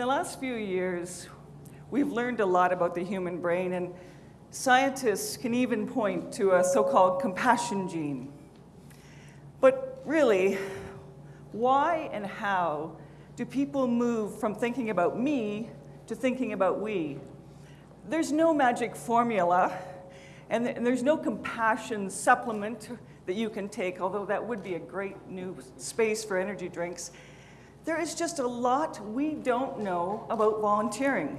the last few years, we've learned a lot about the human brain, and scientists can even point to a so-called compassion gene. But really, why and how do people move from thinking about me to thinking about we? There's no magic formula, and, and there's no compassion supplement that you can take, although that would be a great new space for energy drinks. There is just a lot we don't know about volunteering.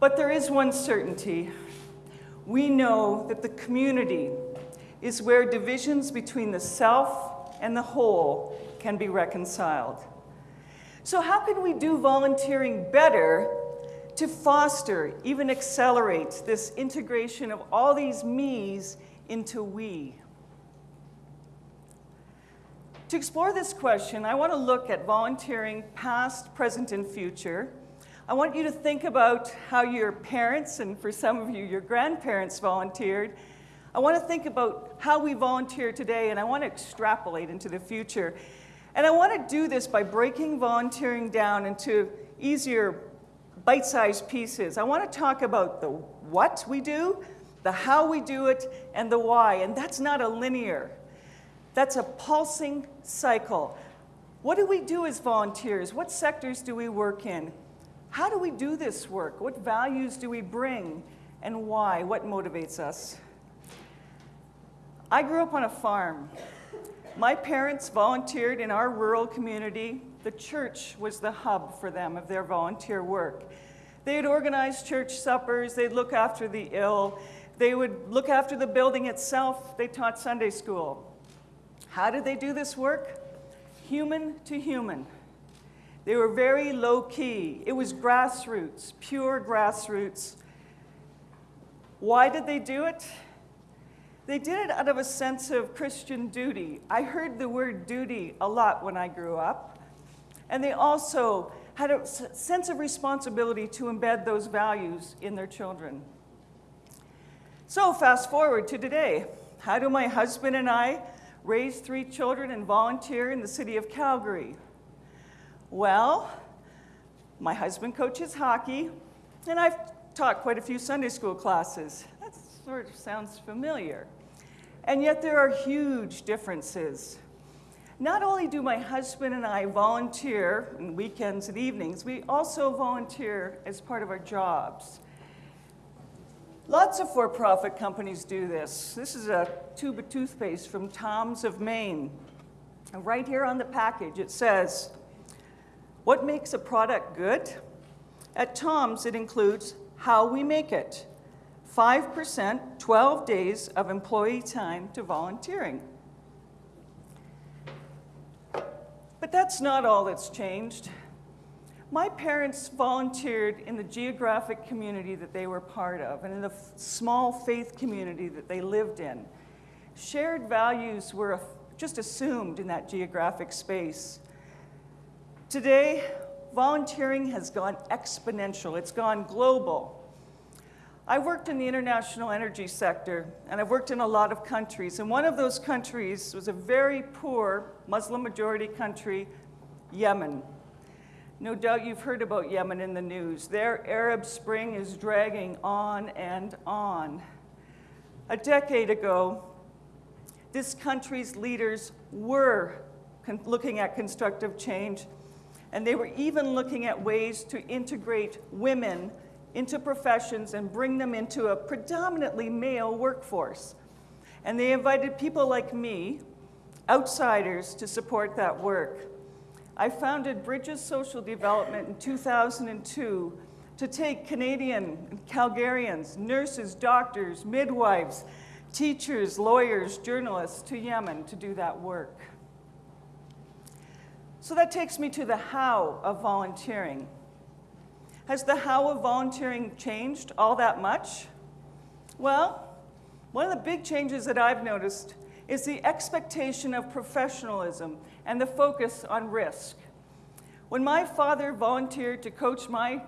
But there is one certainty. We know that the community is where divisions between the self and the whole can be reconciled. So how can we do volunteering better to foster, even accelerate this integration of all these me's into we? To explore this question, I want to look at volunteering past, present, and future. I want you to think about how your parents, and for some of you, your grandparents volunteered. I want to think about how we volunteer today, and I want to extrapolate into the future. And I want to do this by breaking volunteering down into easier bite-sized pieces. I want to talk about the what we do, the how we do it, and the why. And that's not a linear. That's a pulsing cycle. What do we do as volunteers? What sectors do we work in? How do we do this work? What values do we bring? And why? What motivates us? I grew up on a farm. My parents volunteered in our rural community. The church was the hub for them of their volunteer work. They'd organize church suppers, they'd look after the ill, they would look after the building itself, they taught Sunday school. How did they do this work? Human to human. They were very low key. It was grassroots, pure grassroots. Why did they do it? They did it out of a sense of Christian duty. I heard the word duty a lot when I grew up. And they also had a sense of responsibility to embed those values in their children. So fast forward to today. How do my husband and I raise three children and volunteer in the city of Calgary? Well, my husband coaches hockey, and I've taught quite a few Sunday school classes. That sort of sounds familiar. And yet there are huge differences. Not only do my husband and I volunteer on weekends and evenings, we also volunteer as part of our jobs. Lots of for-profit companies do this. This is a tube of toothpaste from Tom's of Maine. And right here on the package it says, what makes a product good? At Tom's it includes how we make it. 5%, 12 days of employee time to volunteering. But that's not all that's changed. My parents volunteered in the geographic community that they were part of and in the small faith community that they lived in. Shared values were just assumed in that geographic space. Today, volunteering has gone exponential. It's gone global. I worked in the international energy sector, and I've worked in a lot of countries. And one of those countries was a very poor Muslim majority country, Yemen. No doubt you've heard about Yemen in the news. Their Arab Spring is dragging on and on. A decade ago, this country's leaders were looking at constructive change, and they were even looking at ways to integrate women into professions and bring them into a predominantly male workforce. And they invited people like me, outsiders, to support that work. I founded Bridges Social Development in 2002 to take Canadian Calgarians, nurses, doctors, midwives, teachers, lawyers, journalists to Yemen to do that work. So that takes me to the how of volunteering. Has the how of volunteering changed all that much? Well, one of the big changes that I've noticed is the expectation of professionalism and the focus on risk. When my father volunteered to coach my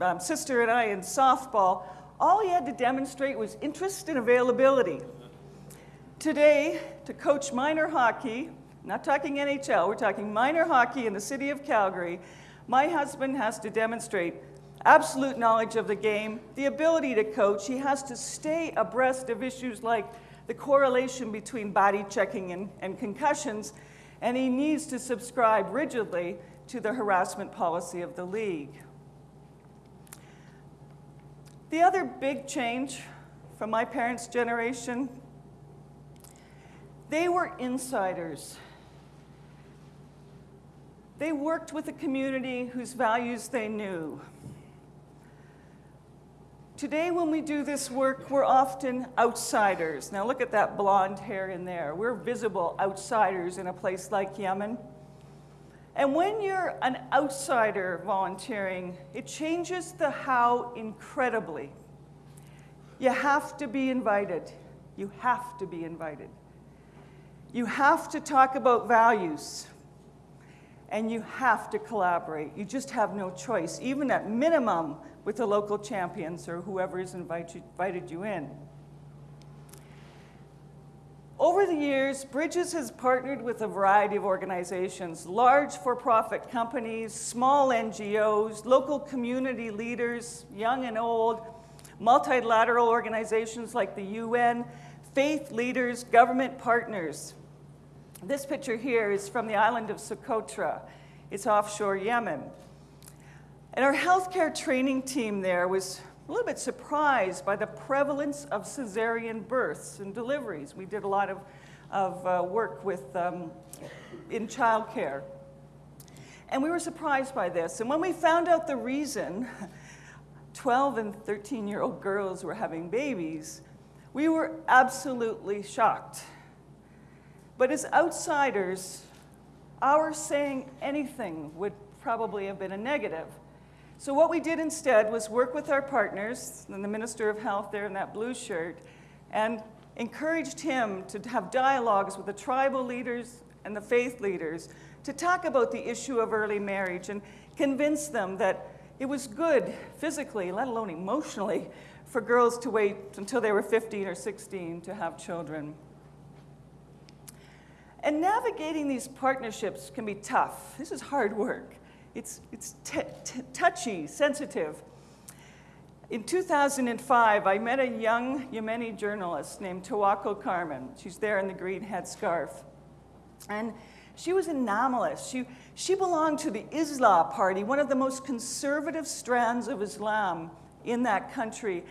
um, sister and I in softball, all he had to demonstrate was interest and availability. Today, to coach minor hockey, not talking NHL, we're talking minor hockey in the city of Calgary, my husband has to demonstrate absolute knowledge of the game, the ability to coach. He has to stay abreast of issues like the correlation between body checking and, and concussions, and he needs to subscribe rigidly to the harassment policy of the league. The other big change from my parents' generation, they were insiders. They worked with a community whose values they knew. Today, when we do this work, we're often outsiders. Now, look at that blonde hair in there. We're visible outsiders in a place like Yemen. And when you're an outsider volunteering, it changes the how incredibly. You have to be invited. You have to be invited. You have to talk about values. And you have to collaborate. You just have no choice. Even at minimum, with the local champions or whoever has invited you in. Over the years, Bridges has partnered with a variety of organizations, large for-profit companies, small NGOs, local community leaders, young and old, multilateral organizations like the UN, faith leaders, government partners. This picture here is from the island of Socotra. It's offshore Yemen. And our healthcare training team there was a little bit surprised by the prevalence of cesarean births and deliveries. We did a lot of, of uh, work with, um, in childcare. And we were surprised by this. And when we found out the reason 12 and 13 year old girls were having babies, we were absolutely shocked. But as outsiders, our saying anything would probably have been a negative. So what we did instead was work with our partners, and the Minister of Health there in that blue shirt, and encouraged him to have dialogues with the tribal leaders and the faith leaders to talk about the issue of early marriage and convince them that it was good physically, let alone emotionally, for girls to wait until they were 15 or 16 to have children. And navigating these partnerships can be tough. This is hard work. It's, it's touchy, sensitive. In 2005, I met a young Yemeni journalist named Tawakkol Karman. She's there in the green headscarf. And she was anomalous. She, she belonged to the Islah Party, one of the most conservative strands of Islam in that country.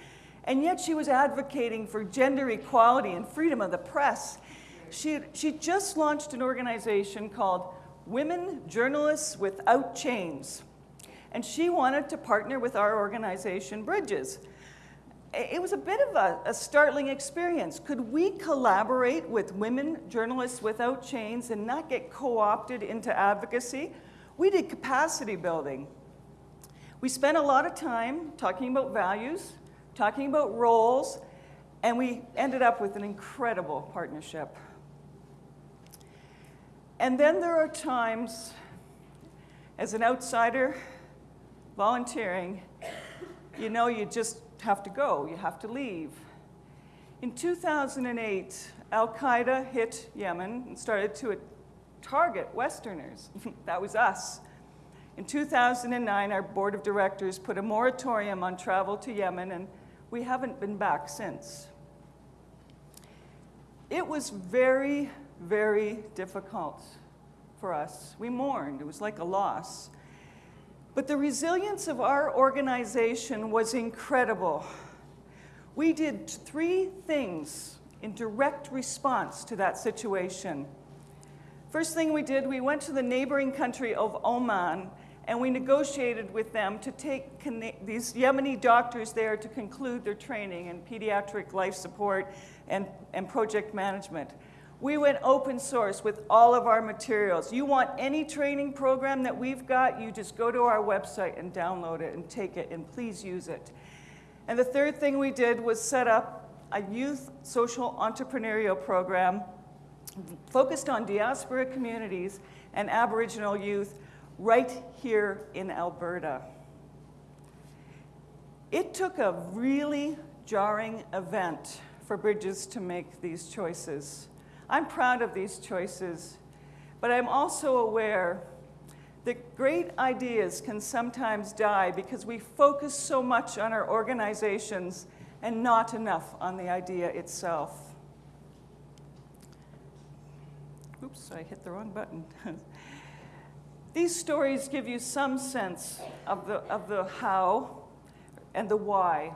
And yet she was advocating for gender equality and freedom of the press. She, she just launched an organization called Women Journalists Without Chains. And she wanted to partner with our organization, Bridges. It was a bit of a, a, startling experience. Could we collaborate with Women Journalists Without Chains and not get co-opted into advocacy? We did capacity building. We spent a lot of time talking about values, talking about roles, and we ended up with an incredible partnership. And then there are times, as an outsider volunteering, you know you just have to go, you have to leave. In 2008, Al Qaeda hit Yemen and started to target Westerners. that was us. In 2009, our board of directors put a moratorium on travel to Yemen, and we haven't been back since. It was very very difficult for us. We mourned. It was like a loss. But the resilience of our organization was incredible. We did three things in direct response to that situation. First thing we did, we went to the neighboring country of Oman and we negotiated with them to take these Yemeni doctors there to conclude their training in pediatric life support and, and project management. We went open source with all of our materials. You want any training program that we've got, you just go to our website and download it and take it, and please use it. And the third thing we did was set up a youth social entrepreneurial program focused on diaspora communities and Aboriginal youth right here in Alberta. It took a really jarring event for Bridges to make these choices. I'm proud of these choices, But I'm also aware that great ideas can sometimes die because we focus so much on our organizations and not enough on the idea itself. Oops, I hit the wrong button. These stories give you some sense of the, of the how and the why.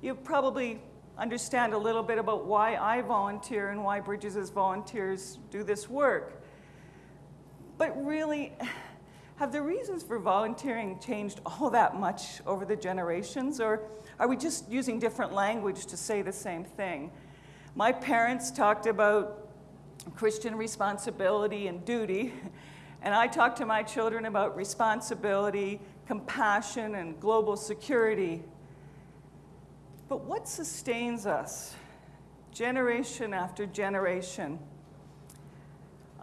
You probably understand a little bit about why I volunteer and why Bridges as volunteers do this work. But really, have the reasons for volunteering changed all that much over the generations, or are we just using different language to say the same thing? My parents talked about Christian responsibility and duty, and I talk to my children about responsibility, compassion, and global security. But what sustains us, generation after generation?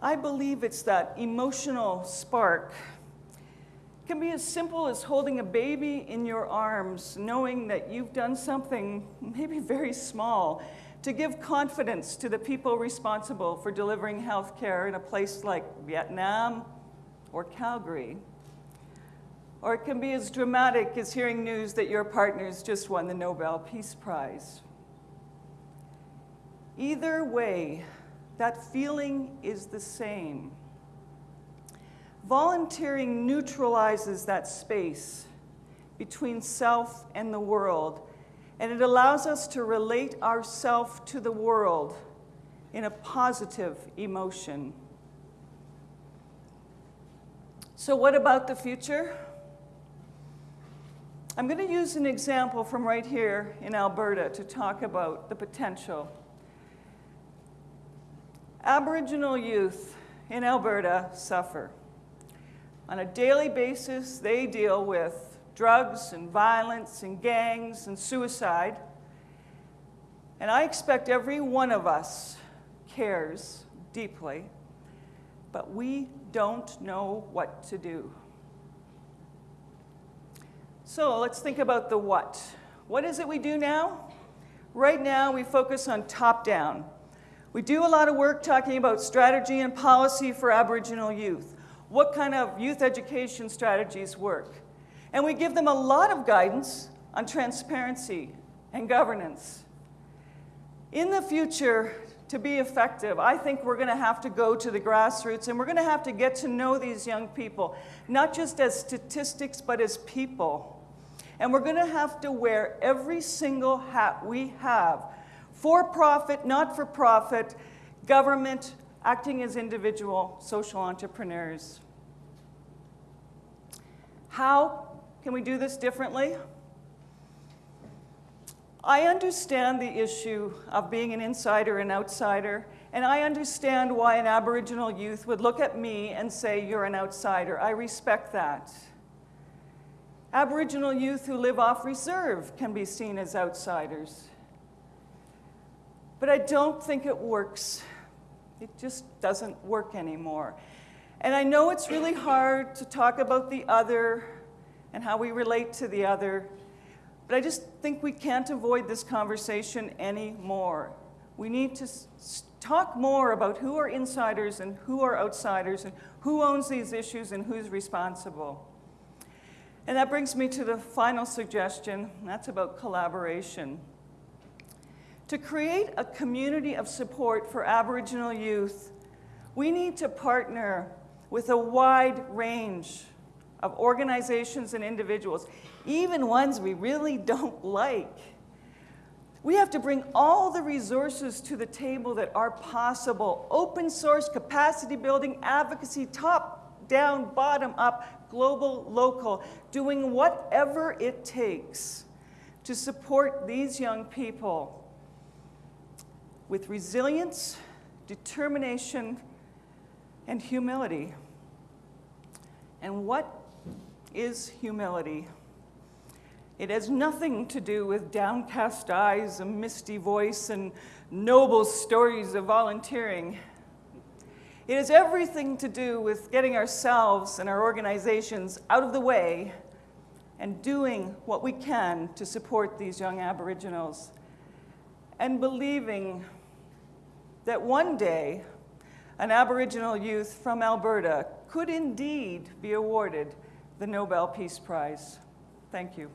I believe it's that emotional spark It can be as simple as holding a baby in your arms, knowing that you've done something maybe very small to give confidence to the people responsible for delivering health care in a place like Vietnam or Calgary. Or it can be as dramatic as hearing news that your partners just won the Nobel Peace Prize. Either way, that feeling is the same. Volunteering neutralizes that space between self and the world, and it allows us to relate ourself to the world in a positive emotion. So what about the future? I'm going to use an example from right here in Alberta to talk about the potential. Aboriginal youth in Alberta suffer. On a daily basis, they deal with drugs and violence and gangs and suicide. And I expect every one of us cares deeply, but we don't know what to do. So let's think about the what. What is it we do now? Right now, we focus on top down. We do a lot of work talking about strategy and policy for Aboriginal youth what kind of youth education strategies work. And we give them a lot of guidance on transparency and governance. In the future, to be effective, I think we're going to have to go to the grassroots and we're going to have to get to know these young people, not just as statistics, but as people. And we're going to have to wear every single hat we have for profit, not for profit, government, acting as individual social entrepreneurs. How can we do this differently? I understand the issue of being an insider and outsider, and I understand why an Aboriginal youth would look at me and say, you're an outsider. I respect that. Aboriginal youth who live off reserve can be seen as outsiders. But I don't think it works. It just doesn't work anymore. And I know it's really hard to talk about the other and how we relate to the other, but I just think we can't avoid this conversation anymore. We need to talk more about who are insiders and who are outsiders and who owns these issues and who's responsible. And that brings me to the final suggestion, that's about collaboration. To create a community of support for Aboriginal youth, we need to partner with a wide range of organizations and individuals, even ones we really don't like. We have to bring all the resources to the table that are possible. Open source, capacity building, advocacy, top down, bottom up, global, local, doing whatever it takes to support these young people with resilience, determination, and humility. And what is humility? It has nothing to do with downcast eyes, a misty voice, and noble stories of volunteering. It has everything to do with getting ourselves and our organizations out of the way and doing what we can to support these young Aboriginals and believing that one day an Aboriginal youth from Alberta, could indeed be awarded the Nobel Peace Prize. Thank you.